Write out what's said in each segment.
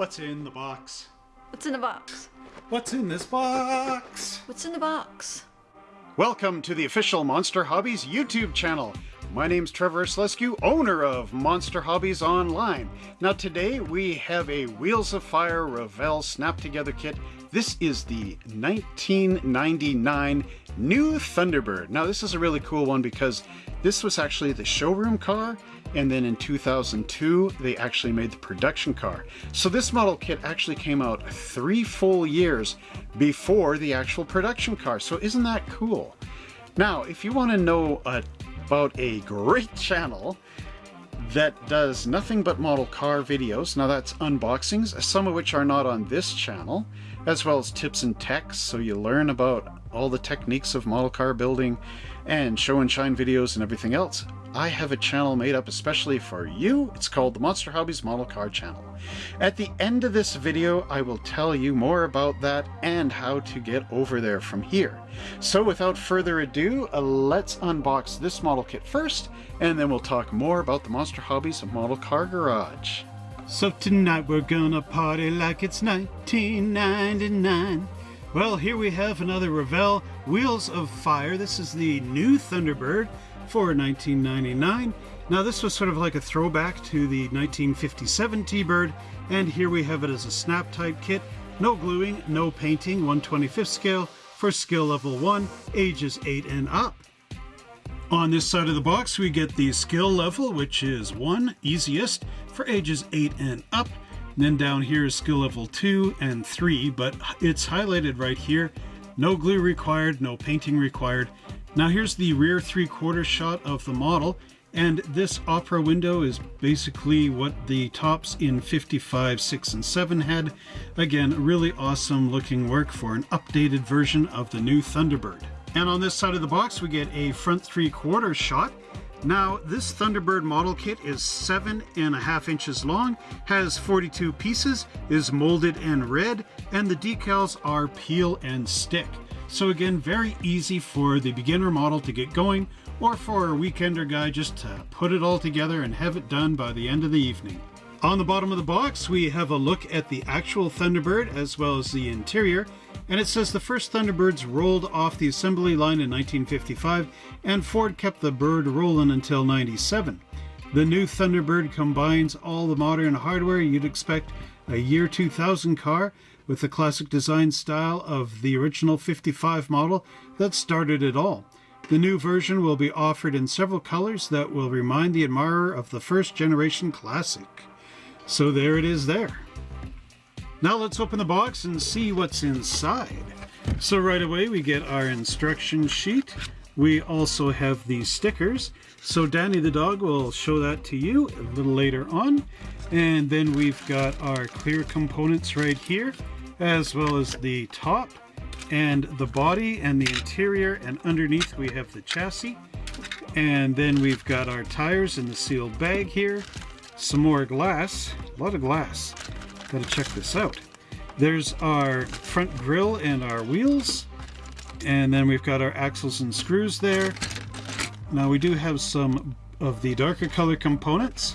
What's in the box? What's in the box? What's in this box? What's in the box? Welcome to the official Monster Hobbies YouTube channel. My name's Trevor Slescu, owner of Monster Hobbies Online. Now today we have a Wheels of Fire Revell Snap Together kit. This is the 1999 new Thunderbird. Now this is a really cool one because this was actually the showroom car and then in 2002 they actually made the production car. So this model kit actually came out three full years before the actual production car. So isn't that cool? Now if you want to know a about a great channel that does nothing but model car videos. Now that's unboxings, some of which are not on this channel, as well as tips and techs, so you learn about all the techniques of model car building and show and shine videos and everything else. I have a channel made up especially for you. It's called the Monster Hobbies Model Car Channel. At the end of this video, I will tell you more about that and how to get over there from here. So without further ado, uh, let's unbox this model kit first, and then we'll talk more about the Monster Hobbies Model Car Garage. So tonight we're gonna party like it's 1999. Well, here we have another Revell Wheels of Fire. This is the new Thunderbird for 1999. Now this was sort of like a throwback to the 1957 T-Bird, and here we have it as a snap type kit. No gluing, no painting, 125th scale for skill level 1, ages 8 and up. On this side of the box we get the skill level, which is 1, easiest, for ages 8 and up. And then down here is skill level 2 and 3, but it's highlighted right here. No glue required, no painting required, now here's the rear three-quarter shot of the model, and this opera window is basically what the tops in 55, 6, and 7 had. Again, really awesome looking work for an updated version of the new Thunderbird. And on this side of the box, we get a front three-quarter shot. Now, this Thunderbird model kit is seven and a half inches long, has 42 pieces, is molded and red, and the decals are peel and stick. So again, very easy for the beginner model to get going or for a weekender guy just to put it all together and have it done by the end of the evening. On the bottom of the box, we have a look at the actual Thunderbird as well as the interior, and it says the first Thunderbirds rolled off the assembly line in 1955, and Ford kept the bird rolling until 97. The new Thunderbird combines all the modern hardware you'd expect a year 2000 car with the classic design style of the original 55 model that started it all. The new version will be offered in several colors that will remind the admirer of the first generation classic. So there it is there. Now let's open the box and see what's inside. So right away we get our instruction sheet. We also have these stickers. So Danny the dog will show that to you a little later on. And then we've got our clear components right here as well as the top and the body and the interior and underneath we have the chassis and then we've got our tires in the sealed bag here some more glass a lot of glass gotta check this out there's our front grille and our wheels and then we've got our axles and screws there now we do have some of the darker color components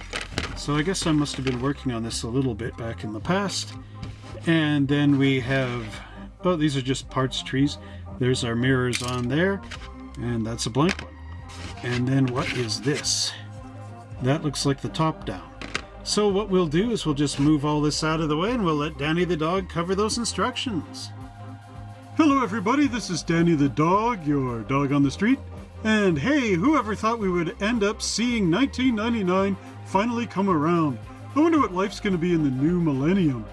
so I guess I must have been working on this a little bit back in the past and then we have, oh, these are just parts trees. There's our mirrors on there, and that's a blank one. And then what is this? That looks like the top down. So what we'll do is we'll just move all this out of the way and we'll let Danny the dog cover those instructions. Hello everybody, this is Danny the dog, your dog on the street. And hey, whoever thought we would end up seeing 1999 finally come around? I wonder what life's going to be in the new millennium.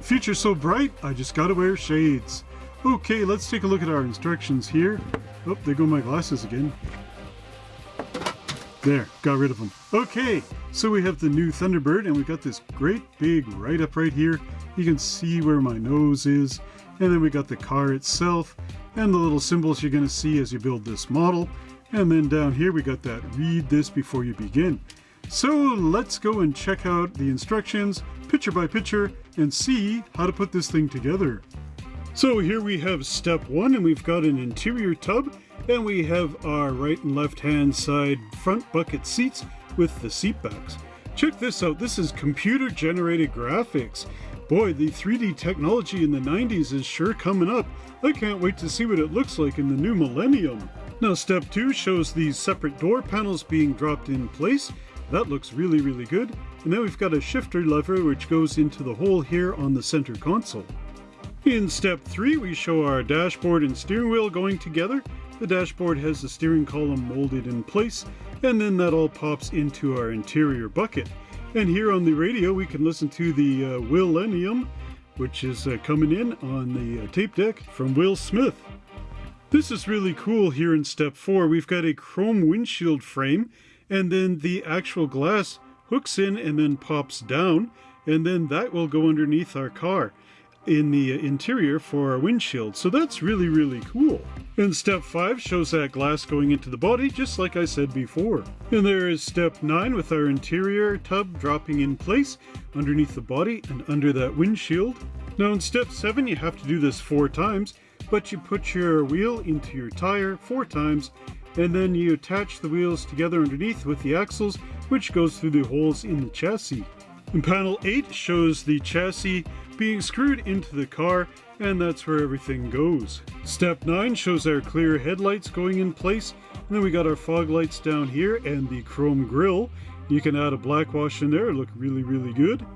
Future so bright, I just gotta wear shades. Okay, let's take a look at our instructions here. Oh, there go my glasses again. There, got rid of them. Okay, so we have the new Thunderbird and we've got this great big write-up right here. You can see where my nose is. And then we got the car itself and the little symbols you're gonna see as you build this model. And then down here we got that read this before you begin. So let's go and check out the instructions picture by picture and see how to put this thing together. So here we have step one and we've got an interior tub and we have our right and left hand side front bucket seats with the seat backs. Check this out, this is computer generated graphics. Boy, the 3D technology in the 90s is sure coming up. I can't wait to see what it looks like in the new millennium. Now step 2 shows these separate door panels being dropped in place. That looks really, really good. And then we've got a shifter lever which goes into the hole here on the center console. In step 3 we show our dashboard and steering wheel going together. The dashboard has the steering column molded in place and then that all pops into our interior bucket. And here on the radio we can listen to the uh, Willennium which is uh, coming in on the uh, tape deck from Will Smith. This is really cool here in step 4. We've got a chrome windshield frame and then the actual glass hooks in and then pops down and then that will go underneath our car in the interior for our windshield. So that's really, really cool. And step 5 shows that glass going into the body, just like I said before. And there is step 9 with our interior tub dropping in place underneath the body and under that windshield. Now in step 7 you have to do this four times, but you put your wheel into your tire four times and then you attach the wheels together underneath with the axles which goes through the holes in the chassis. And panel 8 shows the chassis being screwed into the car and that's where everything goes. Step 9 shows our clear headlights going in place and then we got our fog lights down here and the chrome grille. You can add a black wash in there, look really really good.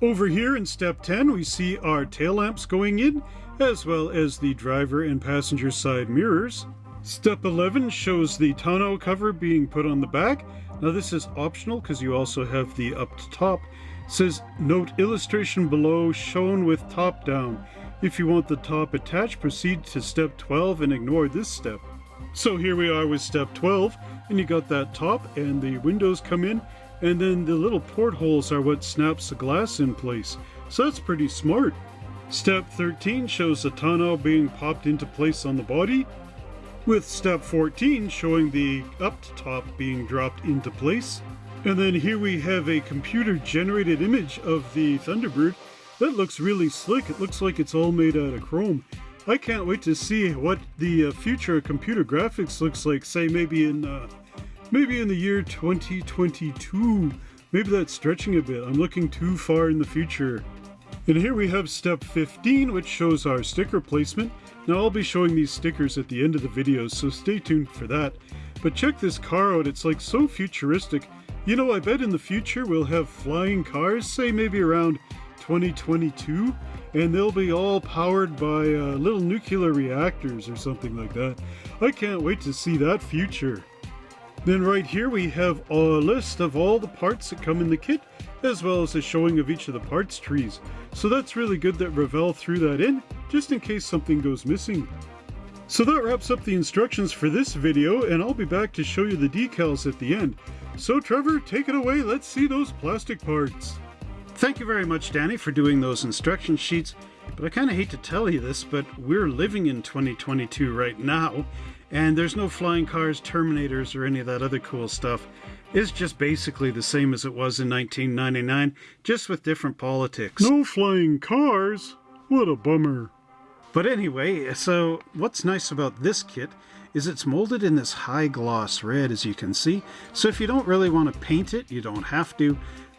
Over here in step 10 we see our tail lamps going in as well as the driver and passenger side mirrors. Step 11 shows the tonneau cover being put on the back. Now this is optional because you also have the up to top says note illustration below shown with top down. If you want the top attached, proceed to step 12 and ignore this step. So here we are with step 12, and you got that top and the windows come in, and then the little portholes are what snaps the glass in place. So that's pretty smart. Step 13 shows the tonneau being popped into place on the body, with step 14 showing the up top being dropped into place. And then here we have a computer generated image of the Thunderbird. That looks really slick. It looks like it's all made out of chrome. I can't wait to see what the uh, future of computer graphics looks like, say maybe in uh, maybe in the year 2022. Maybe that's stretching a bit. I'm looking too far in the future. And here we have step 15, which shows our sticker placement. Now I'll be showing these stickers at the end of the video, so stay tuned for that. But check this car out, it's like so futuristic. You know, I bet in the future we'll have flying cars, say maybe around 2022, and they'll be all powered by uh, little nuclear reactors or something like that. I can't wait to see that future. Then right here we have a list of all the parts that come in the kit, as well as a showing of each of the parts trees. So that's really good that Revell threw that in, just in case something goes missing. So that wraps up the instructions for this video, and I'll be back to show you the decals at the end. So Trevor, take it away. Let's see those plastic parts. Thank you very much, Danny, for doing those instruction sheets. But I kind of hate to tell you this, but we're living in 2022 right now, and there's no flying cars, Terminators, or any of that other cool stuff. It's just basically the same as it was in 1999, just with different politics. No flying cars? What a bummer. But anyway, so what's nice about this kit is it's molded in this high gloss red as you can see. So if you don't really want to paint it, you don't have to.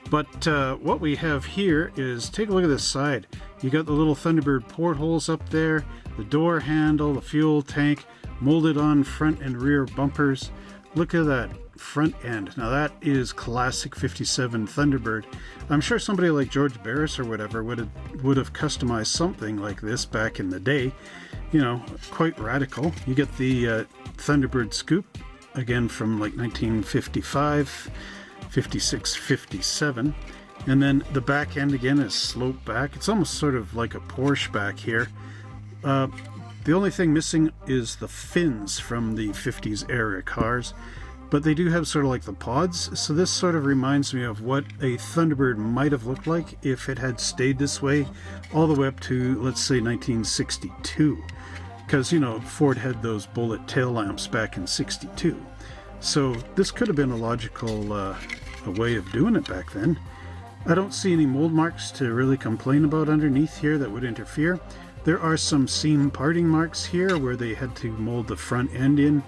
But uh, what we have here is, take a look at this side. You got the little Thunderbird portholes up there, the door handle, the fuel tank, molded on front and rear bumpers. Look at that front end. Now that is classic 57 Thunderbird. I'm sure somebody like George Barris or whatever would have, would have customized something like this back in the day. You know, quite radical. You get the uh, Thunderbird scoop, again from like 1955, 56, 57. And then the back end again is sloped back. It's almost sort of like a Porsche back here. Uh, the only thing missing is the fins from the 50s era cars but they do have sort of like the pods. So this sort of reminds me of what a Thunderbird might have looked like if it had stayed this way all the way up to let's say 1962 because you know Ford had those bullet tail lamps back in 62 so this could have been a logical uh, a way of doing it back then. I don't see any mold marks to really complain about underneath here that would interfere. There are some seam parting marks here where they had to mold the front end in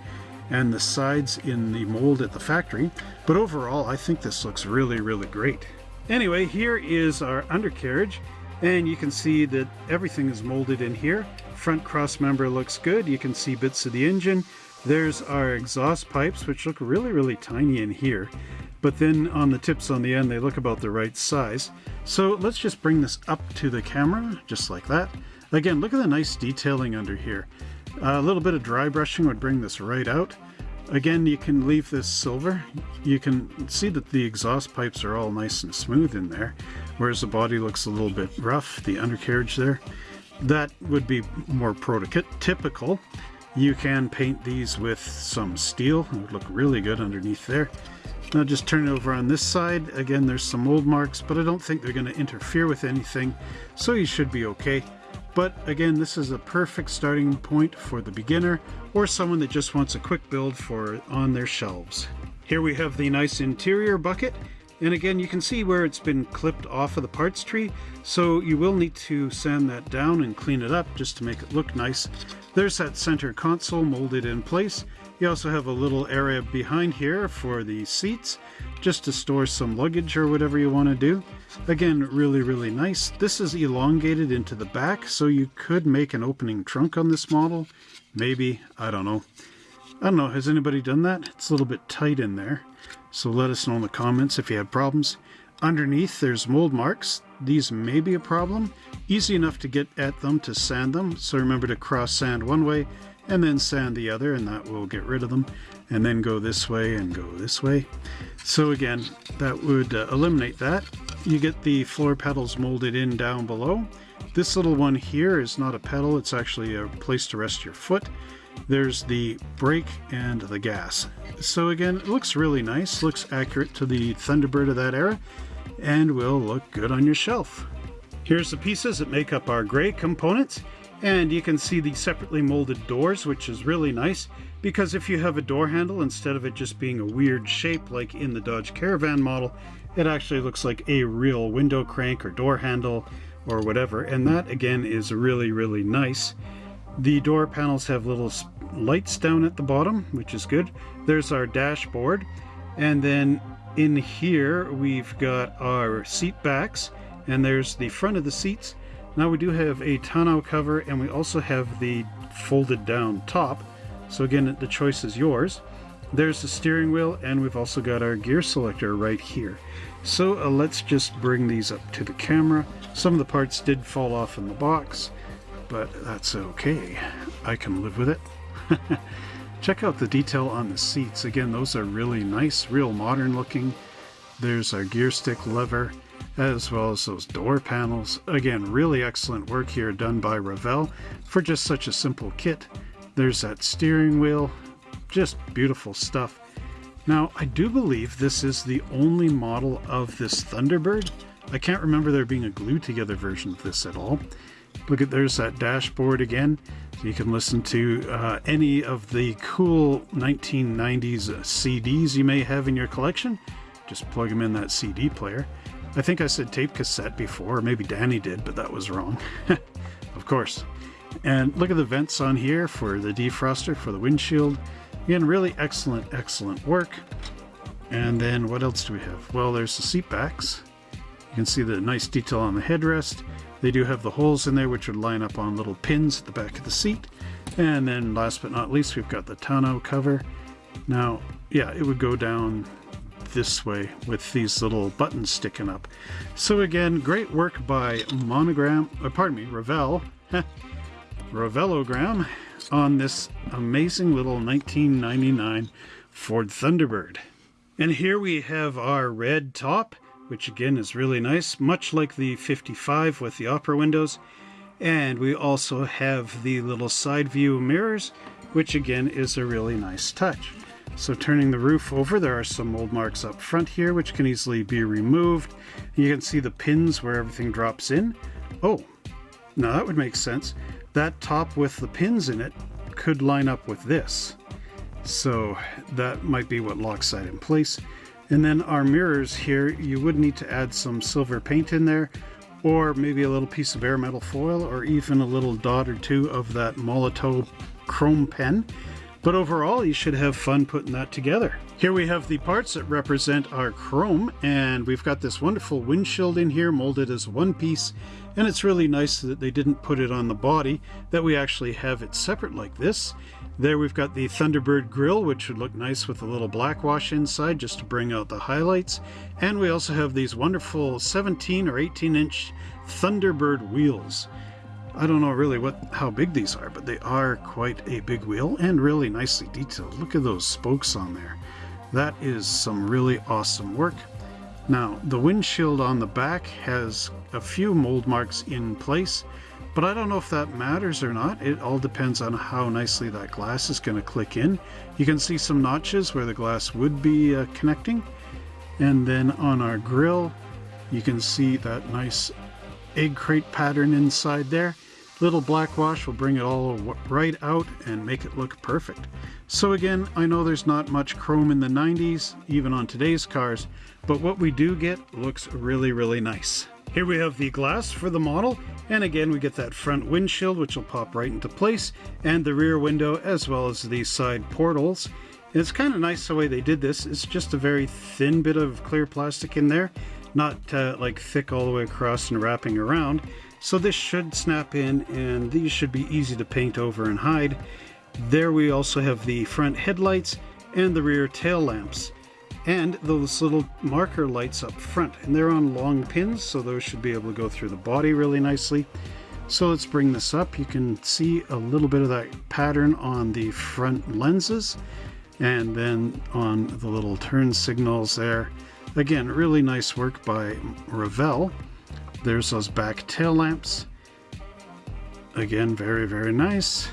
and the sides in the mold at the factory, but overall I think this looks really, really great. Anyway, here is our undercarriage. And you can see that everything is molded in here. Front cross member looks good. You can see bits of the engine. There's our exhaust pipes, which look really, really tiny in here. But then on the tips on the end, they look about the right size. So let's just bring this up to the camera, just like that. Again, look at the nice detailing under here. A little bit of dry brushing would bring this right out. Again, you can leave this silver. You can see that the exhaust pipes are all nice and smooth in there, whereas the body looks a little bit rough, the undercarriage there. That would be more prototypical. You can paint these with some steel. It would look really good underneath there. Now just turn it over on this side. Again, there's some mold marks, but I don't think they're going to interfere with anything, so you should be okay. But again, this is a perfect starting point for the beginner or someone that just wants a quick build for on their shelves. Here we have the nice interior bucket. And again, you can see where it's been clipped off of the parts tree, so you will need to sand that down and clean it up just to make it look nice. There's that center console molded in place. You also have a little area behind here for the seats, just to store some luggage or whatever you want to do. Again, really, really nice. This is elongated into the back, so you could make an opening trunk on this model. Maybe, I don't know. I don't know, has anybody done that? It's a little bit tight in there. So let us know in the comments if you have problems. Underneath, there's mold marks. These may be a problem. Easy enough to get at them to sand them, so remember to cross sand one way and then sand the other, and that will get rid of them. And then go this way and go this way. So again, that would uh, eliminate that. You get the floor pedals molded in down below. This little one here is not a pedal, it's actually a place to rest your foot. There's the brake and the gas. So again, it looks really nice, looks accurate to the Thunderbird of that era, and will look good on your shelf. Here's the pieces that make up our gray components, and you can see the separately molded doors, which is really nice, because if you have a door handle, instead of it just being a weird shape like in the Dodge Caravan model, it actually looks like a real window crank or door handle or whatever. And that again is really, really nice. The door panels have little lights down at the bottom, which is good. There's our dashboard. And then in here, we've got our seat backs and there's the front of the seats. Now we do have a tonneau cover and we also have the folded down top. So again, the choice is yours. There's the steering wheel and we've also got our gear selector right here. So uh, let's just bring these up to the camera. Some of the parts did fall off in the box, but that's okay. I can live with it. Check out the detail on the seats. Again, those are really nice, real modern looking. There's our gear stick lever, as well as those door panels. Again, really excellent work here done by Revell for just such a simple kit. There's that steering wheel, just beautiful stuff. Now, I do believe this is the only model of this Thunderbird. I can't remember there being a glued together version of this at all. Look at there's that dashboard again. You can listen to uh, any of the cool 1990s CDs you may have in your collection. Just plug them in that CD player. I think I said tape cassette before, maybe Danny did, but that was wrong. of course. And look at the vents on here for the defroster for the windshield. Again, really excellent, excellent work. And then what else do we have? Well, there's the seat backs. You can see the nice detail on the headrest. They do have the holes in there which would line up on little pins at the back of the seat. And then last but not least, we've got the tonneau cover. Now, yeah, it would go down this way with these little buttons sticking up. So again, great work by Monogram, uh, pardon me, Revell, Revellogram on this amazing little 1999 Ford Thunderbird. And here we have our red top, which again is really nice, much like the 55 with the opera windows. And we also have the little side view mirrors, which again is a really nice touch. So turning the roof over, there are some mold marks up front here, which can easily be removed. You can see the pins where everything drops in. Oh, now that would make sense. That top with the pins in it could line up with this. So that might be what locks that in place. And then our mirrors here, you would need to add some silver paint in there or maybe a little piece of bare metal foil or even a little dot or two of that Molotow chrome pen. But overall, you should have fun putting that together. Here we have the parts that represent our chrome, and we've got this wonderful windshield in here molded as one piece, And it's really nice that they didn't put it on the body, that we actually have it separate like this. There we've got the Thunderbird grill, which would look nice with a little black wash inside just to bring out the highlights. And we also have these wonderful 17 or 18 inch Thunderbird wheels. I don't know really what how big these are, but they are quite a big wheel and really nicely detailed. Look at those spokes on there. That is some really awesome work. Now, the windshield on the back has a few mold marks in place, but I don't know if that matters or not. It all depends on how nicely that glass is going to click in. You can see some notches where the glass would be uh, connecting. And then on our grill, you can see that nice egg crate pattern inside there. Little black wash will bring it all right out and make it look perfect. So again, I know there's not much chrome in the 90s, even on today's cars, but what we do get looks really, really nice. Here we have the glass for the model, and again we get that front windshield which will pop right into place, and the rear window as well as the side portals. And it's kind of nice the way they did this. It's just a very thin bit of clear plastic in there, not uh, like thick all the way across and wrapping around. So this should snap in and these should be easy to paint over and hide. There we also have the front headlights and the rear tail lamps and those little marker lights up front and they're on long pins so those should be able to go through the body really nicely. So let's bring this up. You can see a little bit of that pattern on the front lenses and then on the little turn signals there. Again, really nice work by Revell. There's those back tail lamps. Again, very, very nice.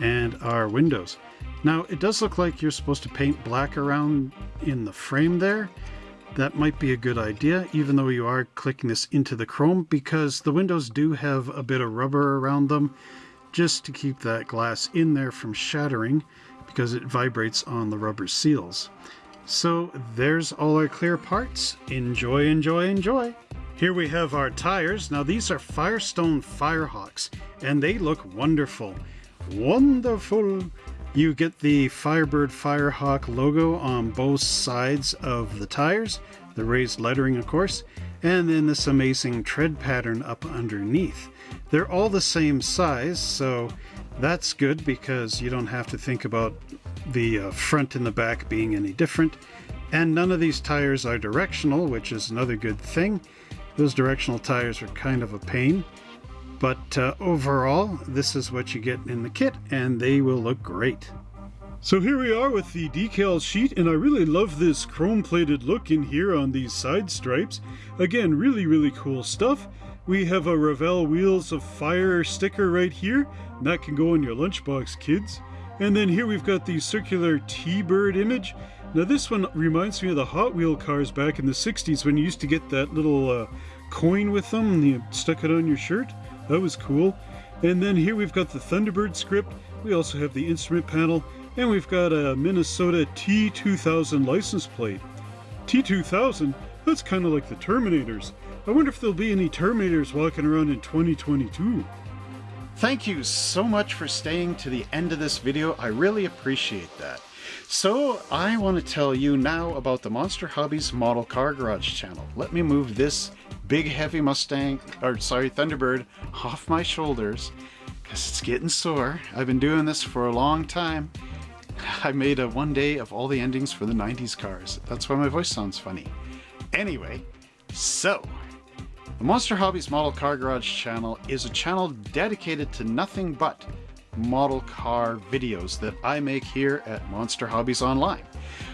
And our windows. Now, it does look like you're supposed to paint black around in the frame there. That might be a good idea, even though you are clicking this into the chrome, because the windows do have a bit of rubber around them, just to keep that glass in there from shattering, because it vibrates on the rubber seals. So there's all our clear parts. Enjoy, enjoy, enjoy! Here we have our tires. Now these are Firestone Firehawks and they look wonderful. Wonderful! You get the Firebird Firehawk logo on both sides of the tires, the raised lettering of course, and then this amazing tread pattern up underneath. They're all the same size, so that's good because you don't have to think about the uh, front and the back being any different. And none of these tires are directional, which is another good thing. Those directional tires are kind of a pain, but uh, overall, this is what you get in the kit, and they will look great. So here we are with the decal sheet, and I really love this chrome-plated look in here on these side stripes. Again, really, really cool stuff. We have a Revell Wheels of Fire sticker right here, that can go in your lunchbox, kids. And then here we've got the circular T-bird image, now this one reminds me of the Hot Wheel cars back in the 60s when you used to get that little uh, coin with them and you stuck it on your shirt. That was cool. And then here we've got the Thunderbird script. We also have the instrument panel and we've got a Minnesota T2000 license plate. T2000? That's kind of like the Terminators. I wonder if there'll be any Terminators walking around in 2022. Thank you so much for staying to the end of this video. I really appreciate that. So I want to tell you now about the Monster Hobbies Model Car Garage channel. Let me move this big heavy Mustang, or sorry, Thunderbird off my shoulders because it's getting sore. I've been doing this for a long time. I made a one day of all the endings for the 90s cars. That's why my voice sounds funny. Anyway, so the Monster Hobbies Model Car Garage channel is a channel dedicated to nothing but model car videos that I make here at Monster Hobbies Online.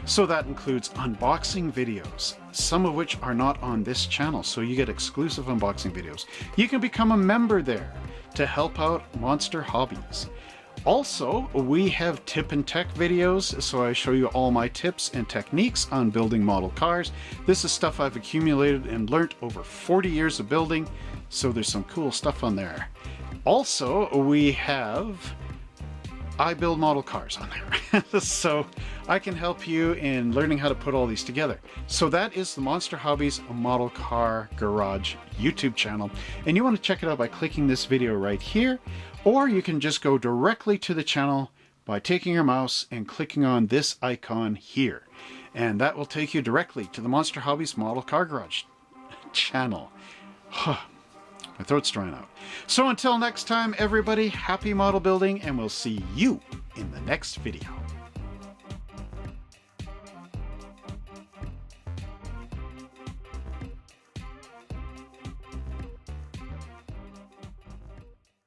So that includes unboxing videos, some of which are not on this channel, so you get exclusive unboxing videos. You can become a member there to help out Monster Hobbies. Also, we have tip and tech videos, so I show you all my tips and techniques on building model cars. This is stuff I've accumulated and learnt over 40 years of building, so there's some cool stuff on there. Also, we have I build model cars on there. so I can help you in learning how to put all these together. So that is the Monster Hobbies Model Car Garage YouTube channel. And you want to check it out by clicking this video right here, or you can just go directly to the channel by taking your mouse and clicking on this icon here. And that will take you directly to the Monster Hobbies Model Car Garage channel. My throat's drying out. So until next time, everybody, happy model building, and we'll see you in the next video.